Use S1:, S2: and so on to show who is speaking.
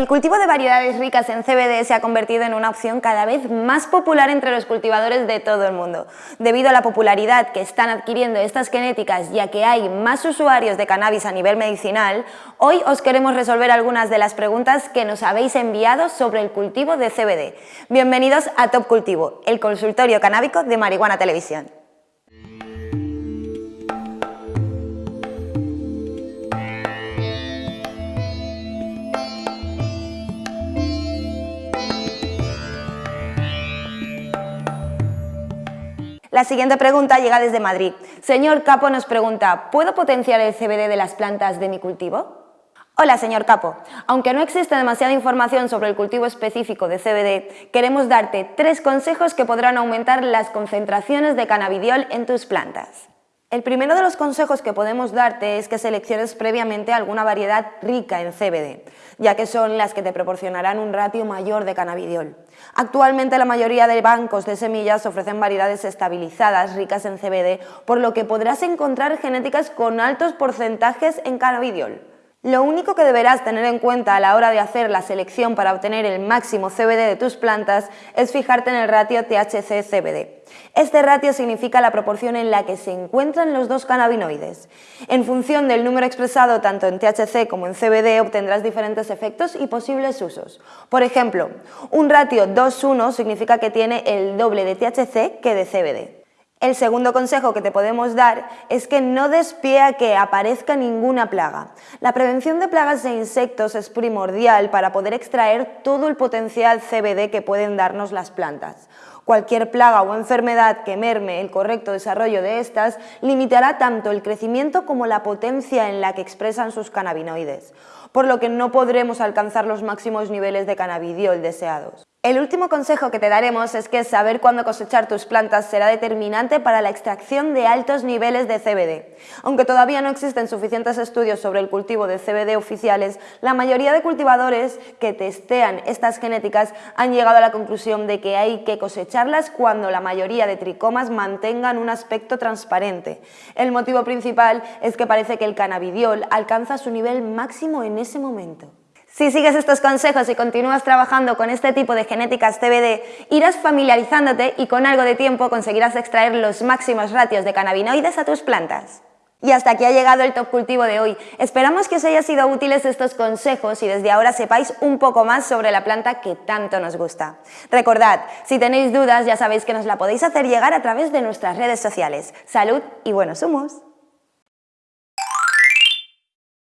S1: El cultivo de variedades ricas en CBD se ha convertido en una opción cada vez más popular entre los cultivadores de todo el mundo. Debido a la popularidad que están adquiriendo estas genéticas ya que hay más usuarios de cannabis a nivel medicinal, hoy os queremos resolver algunas de las preguntas que nos habéis enviado sobre el cultivo de CBD. Bienvenidos a Top Cultivo, el consultorio canábico de Marihuana Televisión. La siguiente pregunta llega desde Madrid. Señor Capo nos pregunta, ¿puedo potenciar el CBD de las plantas de mi cultivo? Hola, señor Capo. Aunque no existe demasiada información sobre el cultivo específico de CBD, queremos darte tres consejos que podrán aumentar las concentraciones de cannabidiol en tus plantas. El primero de los consejos que podemos darte es que selecciones previamente alguna variedad rica en CBD, ya que son las que te proporcionarán un ratio mayor de cannabidiol. Actualmente la mayoría de bancos de semillas ofrecen variedades estabilizadas ricas en CBD, por lo que podrás encontrar genéticas con altos porcentajes en cannabidiol. Lo único que deberás tener en cuenta a la hora de hacer la selección para obtener el máximo CBD de tus plantas es fijarte en el ratio THC-CBD. Este ratio significa la proporción en la que se encuentran los dos cannabinoides. En función del número expresado tanto en THC como en CBD obtendrás diferentes efectos y posibles usos. Por ejemplo, un ratio 2-1 significa que tiene el doble de THC que de CBD. El segundo consejo que te podemos dar es que no des pie a que aparezca ninguna plaga. La prevención de plagas e insectos es primordial para poder extraer todo el potencial CBD que pueden darnos las plantas. Cualquier plaga o enfermedad que merme el correcto desarrollo de estas limitará tanto el crecimiento como la potencia en la que expresan sus cannabinoides, por lo que no podremos alcanzar los máximos niveles de cannabidiol deseados. El último consejo que te daremos es que saber cuándo cosechar tus plantas será determinante para la extracción de altos niveles de CBD. Aunque todavía no existen suficientes estudios sobre el cultivo de CBD oficiales, la mayoría de cultivadores que testean estas genéticas han llegado a la conclusión de que hay que cosecharlas cuando la mayoría de tricomas mantengan un aspecto transparente. El motivo principal es que parece que el cannabidiol alcanza su nivel máximo en ese momento. Si sigues estos consejos y continúas trabajando con este tipo de genéticas CBD, irás familiarizándote y con algo de tiempo conseguirás extraer los máximos ratios de cannabinoides a tus plantas. Y hasta aquí ha llegado el top cultivo de hoy. Esperamos que os haya sido útiles estos consejos y desde ahora sepáis un poco más sobre la planta que tanto nos gusta. Recordad, si tenéis dudas ya sabéis que nos la podéis hacer llegar a través de nuestras redes sociales. Salud y buenos humos.